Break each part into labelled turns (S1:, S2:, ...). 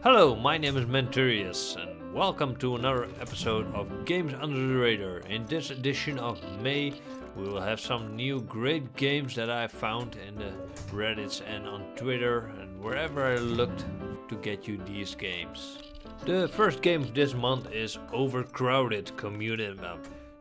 S1: Hello, my name is Menturius and welcome to another episode of Games Under the Radar. In this edition of May we will have some new great games that I found in the Reddits and on Twitter and wherever I looked to get you these games. The first game of this month is Overcrowded Community Map.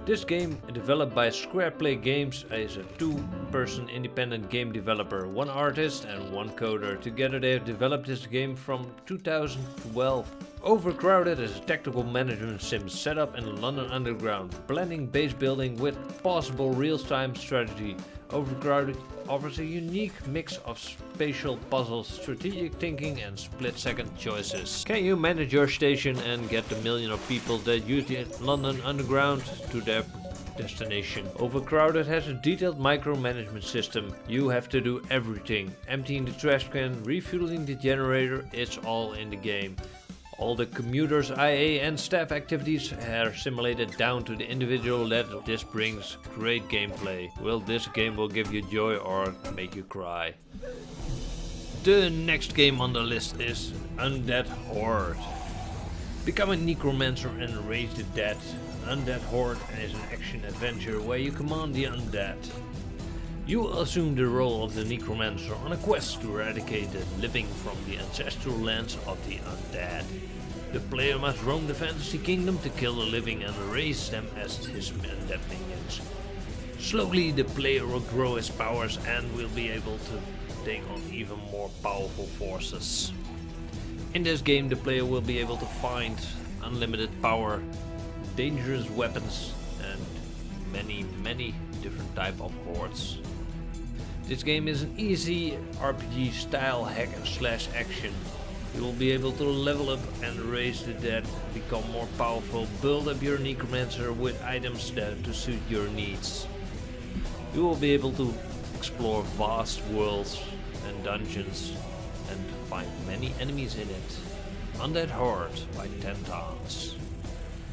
S1: This game, developed by Squareplay Games, is a two-person independent game developer, one artist and one coder. Together they have developed this game from 2012. Overcrowded is a tactical management sim set up in the London Underground, blending base building with possible real-time strategy. Overcrowded offers a unique mix of spatial puzzles, strategic thinking and split-second choices. Can you manage your station and get the million of people that use the London Underground to their destination. Overcrowded has a detailed micromanagement system. You have to do everything. Emptying the trash can, refueling the generator, it's all in the game. All the commuters, IA and staff activities are simulated down to the individual level. This brings great gameplay. Will this game will give you joy or make you cry? The next game on the list is Undead Horde. Become a necromancer and raise the dead. Undead Horde is an action adventure where you command the undead. You assume the role of the necromancer on a quest to eradicate the living from the ancestral lands of the undead. The player must roam the fantasy kingdom to kill the living and raise them as his undead minions. Slowly the player will grow his powers and will be able to take on even more powerful forces. In this game the player will be able to find unlimited power, dangerous weapons and many many different type of hordes. This game is an easy RPG style hack and slash action. You will be able to level up and raise the dead, become more powerful, build up your necromancer with items that to suit your needs. You will be able to explore vast worlds and dungeons and find many enemies in it. Undead Horde by 10tons.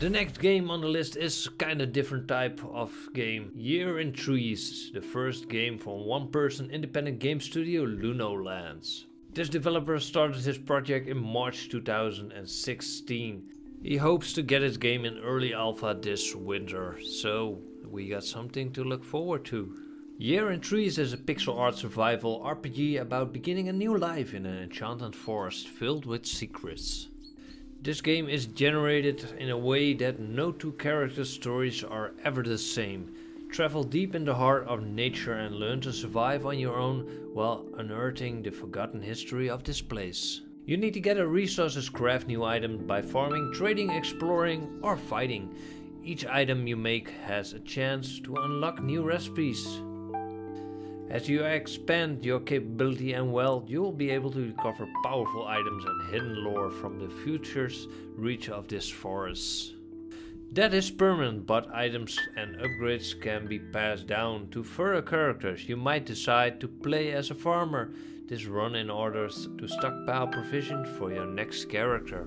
S1: The next game on the list is kinda different type of game. Year in Trees, the first game from one person independent game studio Lunolands. This developer started his project in March 2016. He hopes to get his game in early alpha this winter, so we got something to look forward to. Year in Trees is a pixel art survival RPG about beginning a new life in an enchanted forest filled with secrets. This game is generated in a way that no two character stories are ever the same. Travel deep in the heart of nature and learn to survive on your own while unearthing the forgotten history of this place. You need to gather resources, craft new items by farming, trading, exploring or fighting. Each item you make has a chance to unlock new recipes. As you expand your capability and wealth, you will be able to recover powerful items and hidden lore from the future's reach of this forest. That is permanent, but items and upgrades can be passed down to further characters. You might decide to play as a farmer. This run in order to stockpile provisions for your next character.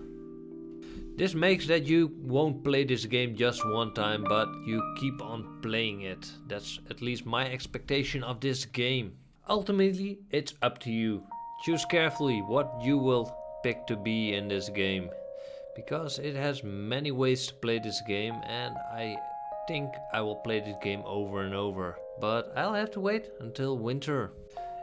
S1: This makes that you won't play this game just one time, but you keep on playing it. That's at least my expectation of this game. Ultimately, it's up to you. Choose carefully what you will pick to be in this game. Because it has many ways to play this game and I think I will play this game over and over. But I'll have to wait until winter.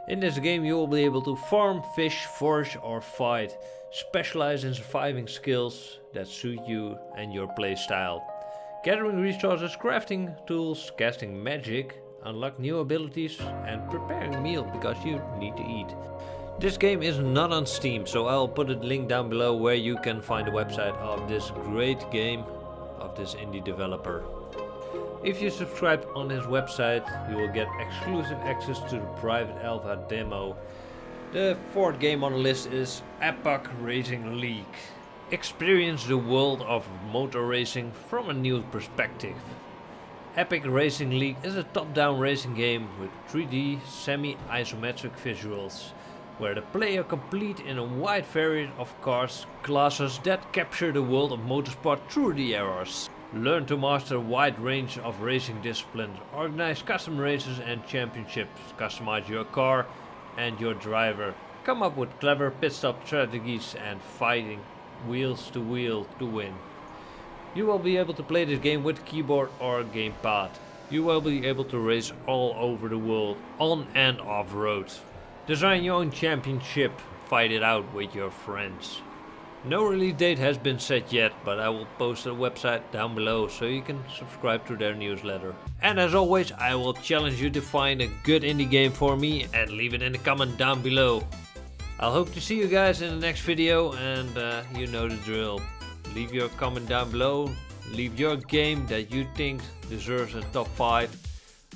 S1: In this game you will be able to farm, fish, forage or fight. Specialize in surviving skills that suit you and your playstyle. Gathering resources, crafting tools, casting magic, unlock new abilities and preparing meal because you need to eat. This game is not on Steam, so I'll put a link down below where you can find the website of this great game of this indie developer. If you subscribe on his website, you will get exclusive access to the private alpha demo. The fourth game on the list is Epoch Racing League. Experience the world of motor racing from a new perspective. Epic Racing League is a top-down racing game with 3D semi-isometric visuals, where the player complete in a wide variety of cars classes that capture the world of motorsport through the eras. Learn to master a wide range of racing disciplines, organize custom races and championships, customize your car and your driver, come up with clever pit stop strategies and fighting wheels to wheel to win. You will be able to play this game with keyboard or gamepad. You will be able to race all over the world, on and off road. Design your own championship, fight it out with your friends. No release date has been set yet, but I will post a website down below so you can subscribe to their newsletter. And as always, I will challenge you to find a good indie game for me and leave it in the comment down below. I'll hope to see you guys in the next video and uh, you know the drill. Leave your comment down below, leave your game that you think deserves a top 5.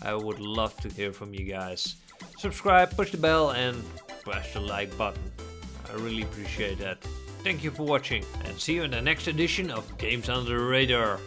S1: I would love to hear from you guys. Subscribe, push the bell and press the like button. I really appreciate that. Thank you for watching and see you in the next edition of Games Under the Radar.